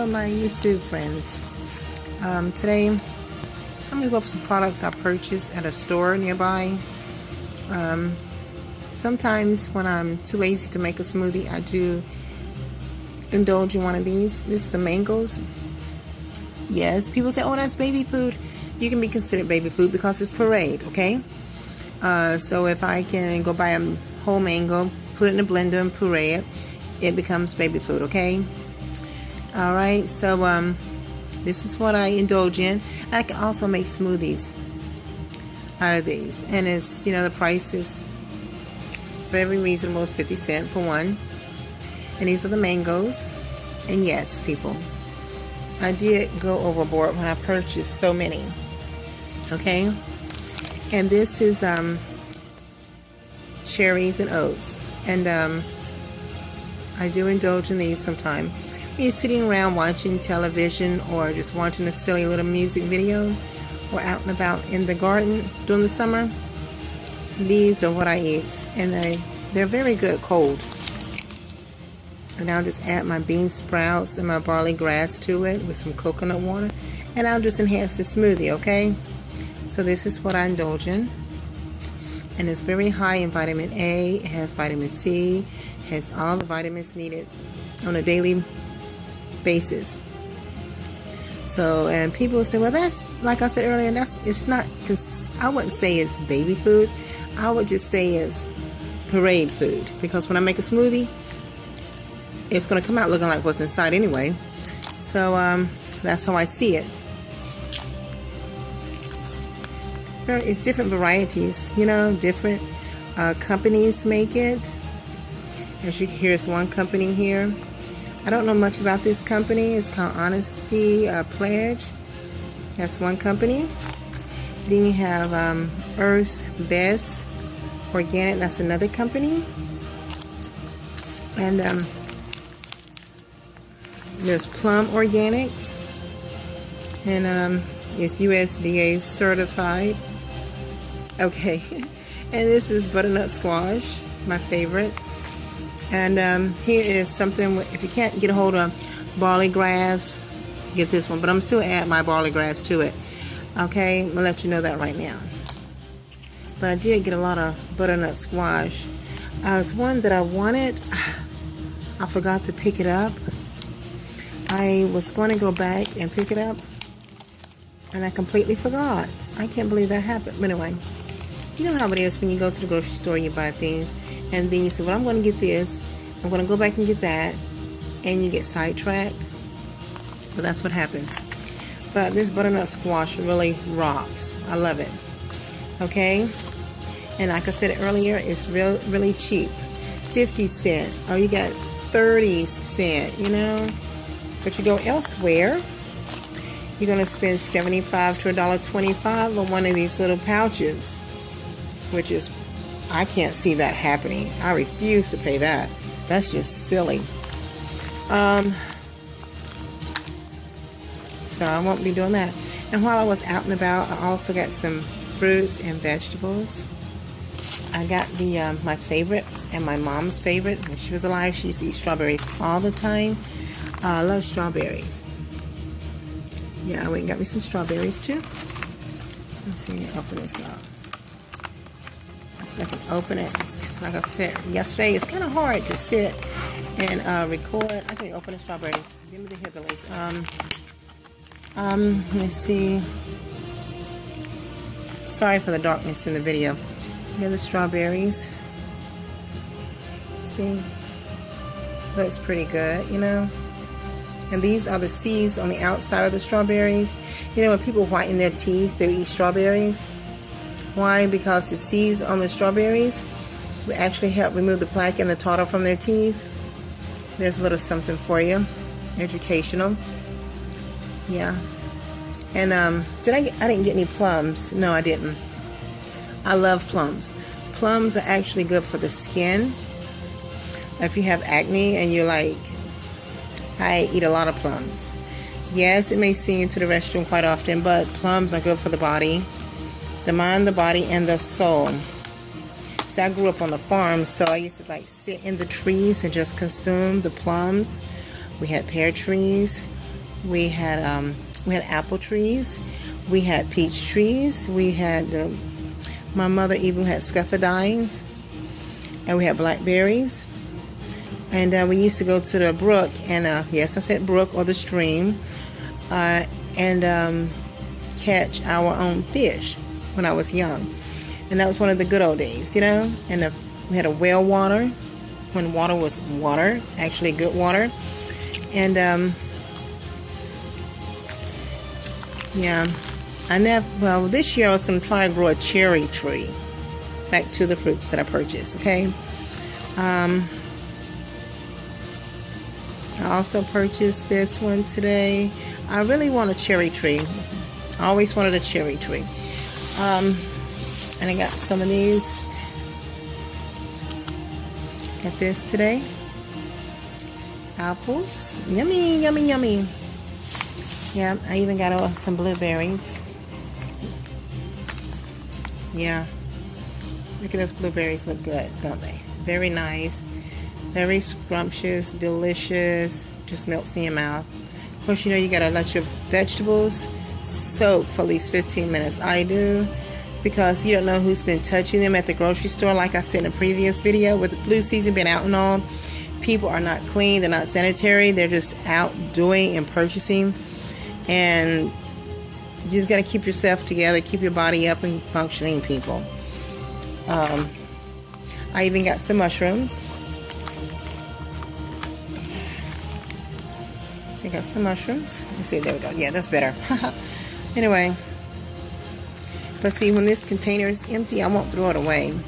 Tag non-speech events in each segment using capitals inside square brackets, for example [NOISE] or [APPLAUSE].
My YouTube friends. Um, today, I'm going to go over some products I purchased at a store nearby. Um, sometimes when I'm too lazy to make a smoothie, I do indulge in one of these. This is the mangoes. Yes, people say, oh, that's baby food. You can be considered baby food because it's pureed, okay? Uh, so if I can go buy a whole mango, put it in a blender and puree it, it becomes baby food, okay? Alright, so um, this is what I indulge in. I can also make smoothies out of these. And it's, you know, the price is very reasonable. It's 50 cent for one. And these are the mangoes. And yes, people, I did go overboard when I purchased so many. Okay? And this is um, cherries and oats. And um, I do indulge in these sometimes. You're sitting around watching television or just watching a silly little music video or out and about in the garden during the summer, these are what I eat. And they, they're very good cold. And I'll just add my bean sprouts and my barley grass to it with some coconut water. And I'll just enhance the smoothie, okay? So this is what I indulge in. And it's very high in vitamin A, it has vitamin C, has all the vitamins needed on a daily basis. So, and people say, well, that's, like I said earlier, that's, it's not, because I wouldn't say it's baby food. I would just say it's parade food. Because when I make a smoothie, it's going to come out looking like what's inside anyway. So, um, that's how I see it. It's different varieties, you know, different uh, companies make it. As you here's one company here. I don't know much about this company. It's called Honesty uh, Pledge. That's one company. Then you have um, Earth's Best Organic. That's another company. And um, there's Plum Organics. And um, it's USDA certified. Okay. [LAUGHS] and this is butternut squash, my favorite. And um, here is something, if you can't get a hold of barley grass, get this one. But I'm still add my barley grass to it. Okay, I'm going to let you know that right now. But I did get a lot of butternut squash. Uh, was one that I wanted. [SIGHS] I forgot to pick it up. I was going to go back and pick it up. And I completely forgot. I can't believe that happened. But anyway, you know how it is when you go to the grocery store, and you buy things and then you say, well, I'm going to get this, I'm going to go back and get that, and you get sidetracked. But that's what happens. But this butternut squash really rocks. I love it. Okay? And like I said earlier, it's real, really cheap. 50 cent. Or you got 30 cent, you know? But you go elsewhere, you're going to spend 75 to $1.25 on one of these little pouches, which is I can't see that happening. I refuse to pay that. That's just silly. Um, so I won't be doing that. And while I was out and about, I also got some fruits and vegetables. I got the um, my favorite and my mom's favorite. When she was alive, she used to eat strawberries all the time. Uh, I love strawberries. Yeah, I went and got me some strawberries too. Let's see, open this up so I can open it. like I said yesterday, it's kind of hard to sit and uh, record. I can open the strawberries. Give me the hillbillies. Um, um, let's see. Sorry for the darkness in the video. Here are the strawberries. See? Looks pretty good, you know? And these are the seeds on the outside of the strawberries. You know, when people whiten their teeth, they eat strawberries why? Because the seeds on the strawberries will actually help remove the plaque and the tartar from their teeth. There's a little something for you. Educational. Yeah. And um, did I get, I didn't get any plums. No, I didn't. I love plums. Plums are actually good for the skin. If you have acne and you're like, I eat a lot of plums. Yes, it may see into the restroom quite often, but plums are good for the body the mind, the body, and the soul. See, I grew up on the farm, so I used to like sit in the trees and just consume the plums. We had pear trees, We had um, we had apple trees. We had peach trees. We had uh, my mother even had scuffadines, and we had blackberries. And uh, we used to go to the brook, and uh, yes, I said brook or the stream, uh, and um, catch our own fish when I was young. And that was one of the good old days, you know. And we had a well water when water was water, actually good water. And um, yeah, I never. Well, this year I was going to try to grow a cherry tree. Back to the fruits that I purchased. Okay. Um, I also purchased this one today. I really want a cherry tree. I always wanted a cherry tree. Um, and I got some of these. at this today. Apples. Yummy, yummy, yummy. Yeah, I even got some blueberries. Yeah. Look at those blueberries look good, don't they? Very nice. Very scrumptious, delicious. Just melts in your mouth. Of course, you know you gotta let your vegetables soak for at least 15 minutes. I do because you don't know who's been touching them at the grocery store. Like I said in a previous video, with the flu season being out and all, people are not clean, they're not sanitary, they're just out doing and purchasing. And you just got to keep yourself together, keep your body up and functioning, people. Um, I even got some mushrooms. So I got some mushrooms. Let's see, there we go. Yeah, that's better. [LAUGHS] anyway, but see, when this container is empty, I won't throw it away.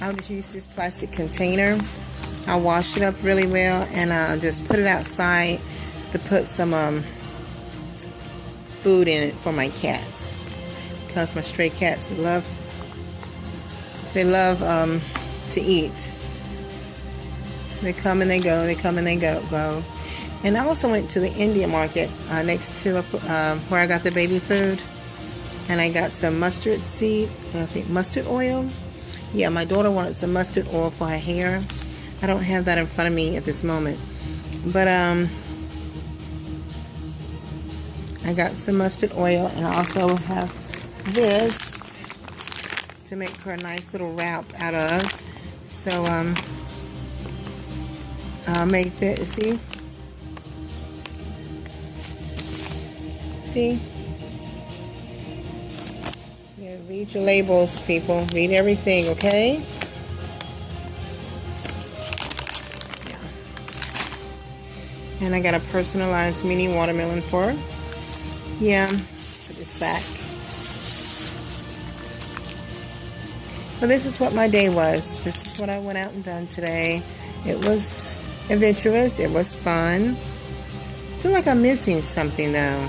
I'll just use this plastic container. I'll wash it up really well and I'll just put it outside to put some um, food in it for my cats. Because my stray cats love, they love um, to eat. They come and they go, they come and they go. go. And I also went to the Indian market uh, next to uh, where I got the baby food and I got some mustard seed, I think mustard oil. Yeah, my daughter wanted some mustard oil for her hair. I don't have that in front of me at this moment. But um, I got some mustard oil and I also have this to make her a nice little wrap out of. So um, I'll make that, see? See? Read your labels, people. Read everything, okay? Yeah. And I got a personalized mini watermelon for her. Yeah, put this back. But this is what my day was. This is what I went out and done today. It was adventurous. It was fun. I feel like I'm missing something though.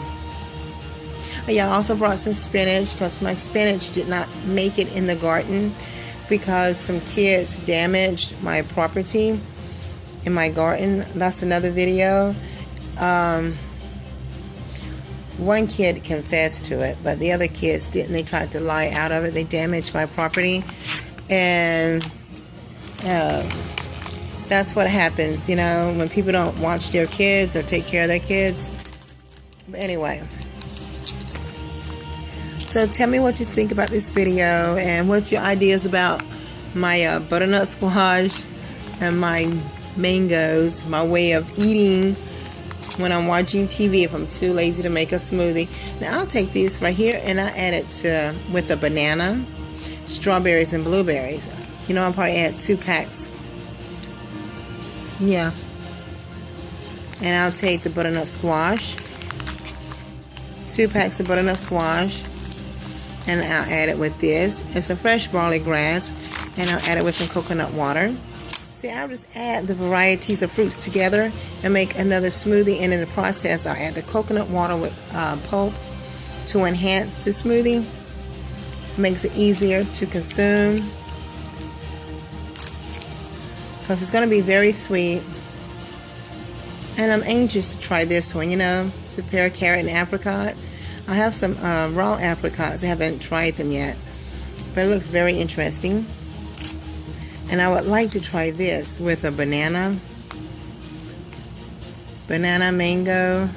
Yeah, I also brought some spinach because my spinach did not make it in the garden because some kids damaged my property in my garden. That's another video. Um, one kid confessed to it, but the other kids didn't. They tried to lie out of it. They damaged my property. And uh, that's what happens, you know, when people don't watch their kids or take care of their kids. But anyway. So tell me what you think about this video and what's your ideas about my uh, butternut squash and my mangoes, my way of eating when I'm watching TV if I'm too lazy to make a smoothie. Now I'll take this right here and I add it to with a banana, strawberries and blueberries. You know I'll probably add two packs. Yeah. And I'll take the butternut squash, two packs of butternut squash, and I'll add it with this and some fresh barley grass and I'll add it with some coconut water. See, I'll just add the varieties of fruits together and make another smoothie and in the process I'll add the coconut water with uh, pulp to enhance the smoothie. Makes it easier to consume because it's going to be very sweet. And I'm anxious to try this one, you know, the pear, carrot, and apricot. I have some uh, raw apricots. I haven't tried them yet. But it looks very interesting. And I would like to try this with a banana. Banana, mango,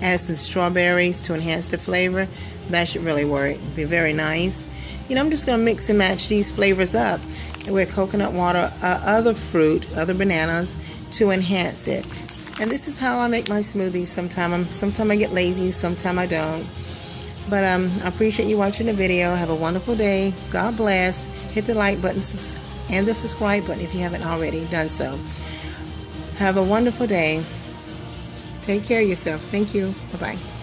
add some strawberries to enhance the flavor. That should really work. Be very nice. You know, I'm just going to mix and match these flavors up with coconut water, uh, other fruit, other bananas to enhance it. And this is how I make my smoothies. Sometimes sometimes I get lazy, sometimes I don't. But um, I appreciate you watching the video. Have a wonderful day. God bless. Hit the like button and the subscribe button if you haven't already done so. Have a wonderful day. Take care of yourself. Thank you. Bye-bye.